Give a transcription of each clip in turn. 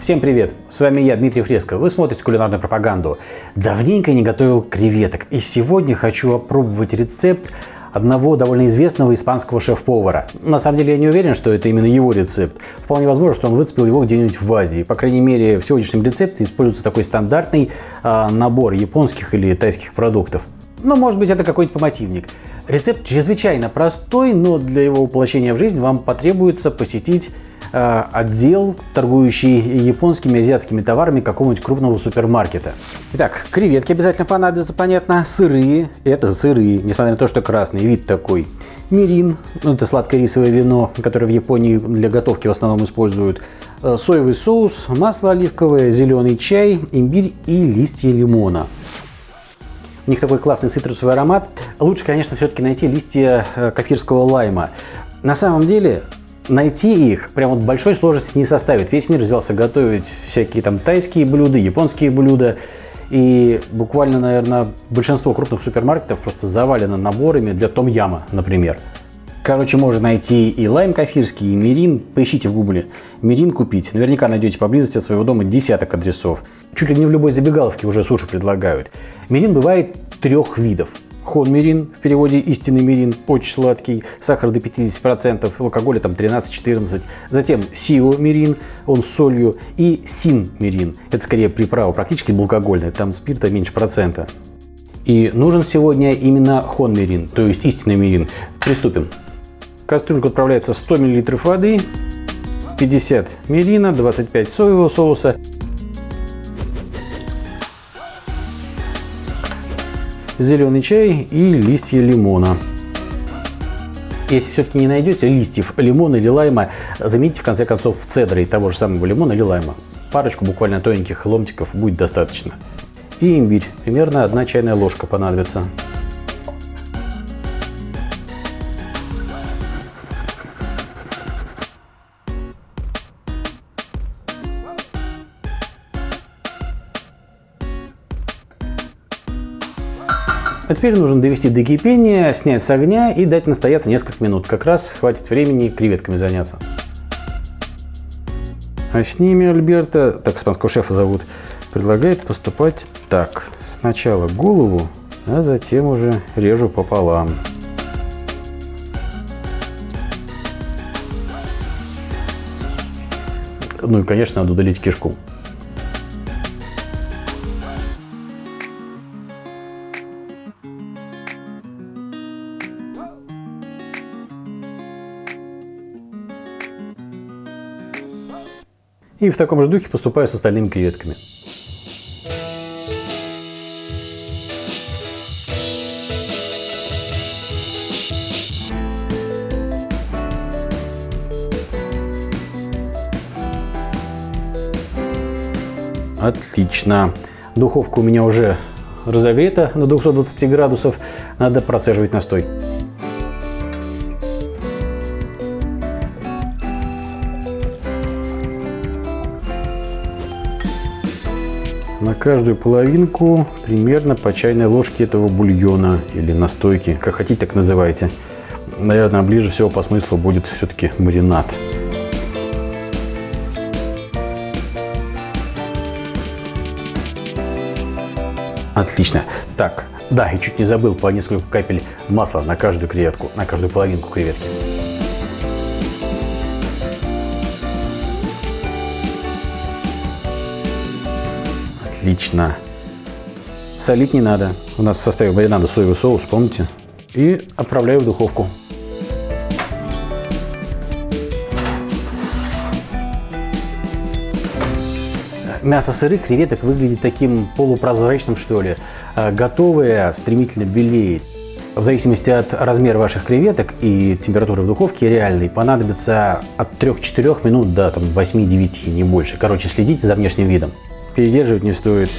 Всем привет! С вами я, Дмитрий Фреско. Вы смотрите кулинарную пропаганду. Давненько не готовил креветок. И сегодня хочу опробовать рецепт одного довольно известного испанского шеф-повара. На самом деле я не уверен, что это именно его рецепт. Вполне возможно, что он выцепил его где-нибудь в Азии. По крайней мере, в сегодняшнем рецепте используется такой стандартный э, набор японских или тайских продуктов. Ну, может быть, это какой-нибудь помотивник. Рецепт чрезвычайно простой, но для его воплощения в жизнь вам потребуется посетить Э, отдел, торгующий японскими и азиатскими товарами какого-нибудь крупного супермаркета. Итак, креветки обязательно понадобятся, понятно. Сырые, это сырые, несмотря на то, что красный, вид такой. Мирин, ну, это сладкое рисовое вино, которое в Японии для готовки в основном используют. Э, соевый соус, масло оливковое, зеленый чай, имбирь и листья лимона. Них такой классный цитрусовый аромат. Лучше, конечно, все-таки найти листья э, кафирского лайма. На самом деле, найти их прям вот большой сложности не составит. Весь мир взялся готовить всякие там тайские блюда, японские блюда. И буквально, наверное, большинство крупных супермаркетов просто завалено наборами для том-яма, например. Короче, можно найти и лайм кафирский, и мирин. Поищите в гугле. Мирин купить. Наверняка найдете поблизости от своего дома десяток адресов. Чуть ли не в любой забегаловке уже суши предлагают. Мирин бывает трех видов. Хонмирин, в переводе истинный мирин, очень сладкий, сахар до 50%, алкоголя там 13-14. Затем сио-мирин, он с солью, и син-мирин, это скорее приправа, практически алкогольная, там спирта меньше процента. И нужен сегодня именно хонмирин, то есть истинный мирин. Приступим. Кастрюльку отправляется 100 мл воды, 50 мирина, 25 соевого соуса, зеленый чай и листья лимона. Если все-таки не найдете листьев лимона или лайма, замените в конце концов в цедре того же самого лимона или лайма. Парочку буквально тоненьких ломтиков будет достаточно. И имбирь. Примерно одна чайная ложка понадобится. А теперь нужно довести до кипения, снять с огня и дать настояться несколько минут. Как раз хватит времени креветками заняться. А с ними Альберта, так испанского шефа зовут, предлагает поступать так. Сначала голову, а затем уже режу пополам. Ну и, конечно, надо удалить кишку. И в таком же духе поступаю с остальными креветками. Отлично. Духовка у меня уже разогрета на 220 градусов. Надо процеживать настой. На каждую половинку примерно по чайной ложке этого бульона или настойки, как хотите, так называйте. Наверное, ближе всего по смыслу будет все-таки маринад. Отлично. Так, да, и чуть не забыл по несколько капель масла на каждую креветку, на каждую половинку креветки. Отлично. Солить не надо. У нас в составе маринада соевый соус, помните? И отправляю в духовку. Мясо сырых креветок выглядит таким полупрозрачным, что ли. А готовое стремительно белеет. В зависимости от размера ваших креветок и температуры в духовке реальной понадобится от 3-4 минут до 8-9, не больше. Короче, следите за внешним видом передерживать не стоит.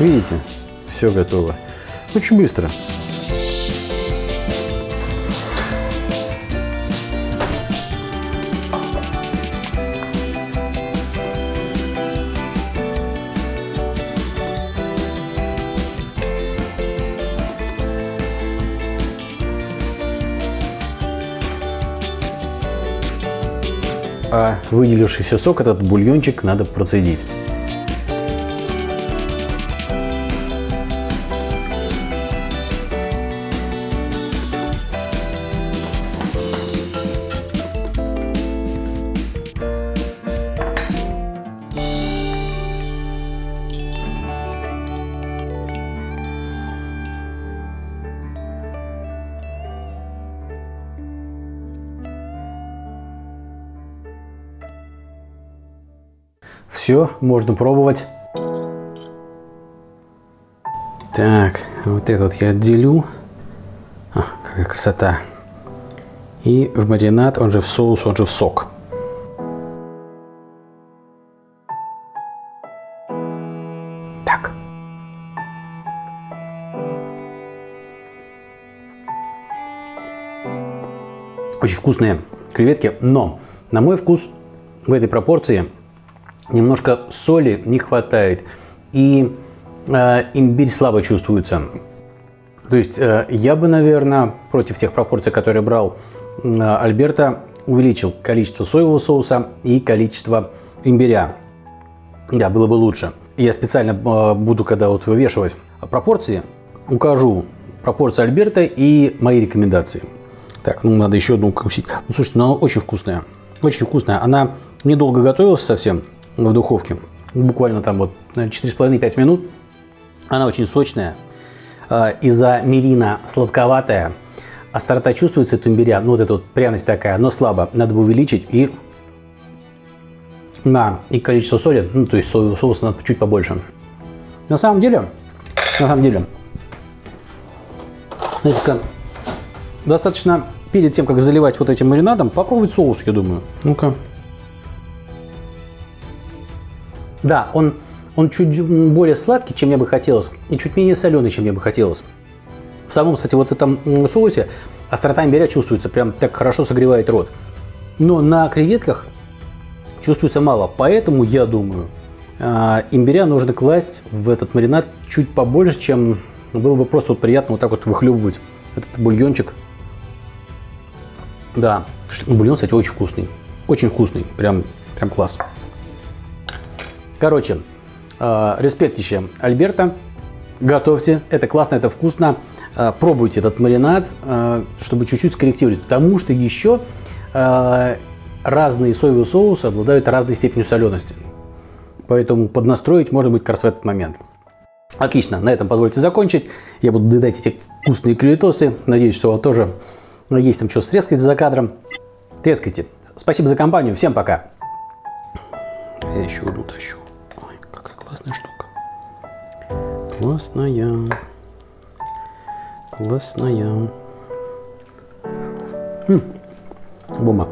Видите, все готово. Очень быстро. А выделившийся сок, этот бульончик, надо процедить. Все, можно пробовать. Так, вот этот я отделю. А, какая красота. И в маринад, он же в соус, он же в сок. Так. Очень вкусные креветки, но на мой вкус в этой пропорции немножко соли не хватает, и э, имбирь слабо чувствуется. То есть э, я бы, наверное, против тех пропорций, которые брал э, Альберта, увеличил количество соевого соуса и количество имбиря. Да, было бы лучше. Я специально э, буду, когда вот вывешивать пропорции, укажу пропорции Альберта и мои рекомендации. Так, ну надо еще одну укусить. Ну, слушайте, ну она очень вкусная. Очень вкусная. Она недолго готовилась совсем в духовке. Буквально там вот 4,5-5 минут. Она очень сочная. А, из-за мирина сладковатая. Острота чувствуется от имбиря. Ну, вот эта вот пряность такая, но слабо. Надо бы увеличить. И на и количество соли, ну, то есть соевого соуса надо чуть побольше. На самом деле, на самом деле, знаете, достаточно перед тем, как заливать вот этим маринадом, попробовать соус, я думаю. Ну-ка. Да, он, он чуть более сладкий, чем мне бы хотелось, и чуть менее соленый, чем мне бы хотелось. В самом, кстати, вот этом соусе острота имбиря чувствуется, прям так хорошо согревает рот. Но на креветках чувствуется мало, поэтому я думаю, а, имбиря нужно класть в этот маринад чуть побольше, чем было бы просто вот приятно вот так вот выхлебывать этот бульончик. Да, бульон, кстати, очень вкусный. Очень вкусный, прям, прям класс. Короче, э, респектище Альберта. Готовьте, это классно, это вкусно. Э, пробуйте этот маринад, э, чтобы чуть-чуть скорректировать, потому что еще э, разные соевые соусы обладают разной степенью солености. Поэтому поднастроить может быть как в этот момент. Отлично, на этом позвольте закончить. Я буду доедать эти вкусные креветосы. Надеюсь, что у вас тоже есть там что стрескать за кадром. Трескайте. Спасибо за компанию. Всем пока. Я еще одну тащу. Классная штука. Классная. Классная. М -м, бума.